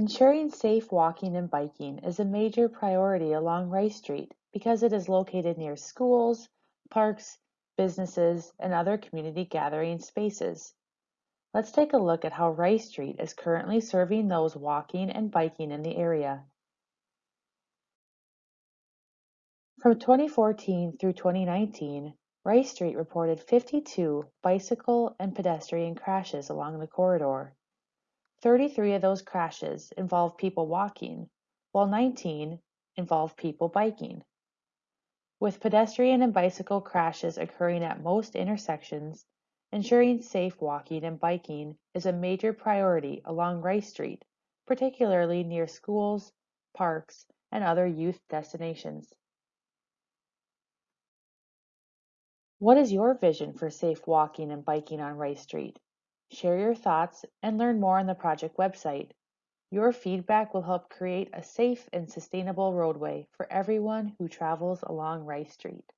Ensuring safe walking and biking is a major priority along Rice Street because it is located near schools, parks, businesses, and other community gathering spaces. Let's take a look at how Rice Street is currently serving those walking and biking in the area. From 2014 through 2019, Rice Street reported 52 bicycle and pedestrian crashes along the corridor. 33 of those crashes involved people walking, while 19 involved people biking. With pedestrian and bicycle crashes occurring at most intersections, ensuring safe walking and biking is a major priority along Rice Street, particularly near schools, parks, and other youth destinations. What is your vision for safe walking and biking on Rice Street? Share your thoughts and learn more on the project website. Your feedback will help create a safe and sustainable roadway for everyone who travels along Rice Street.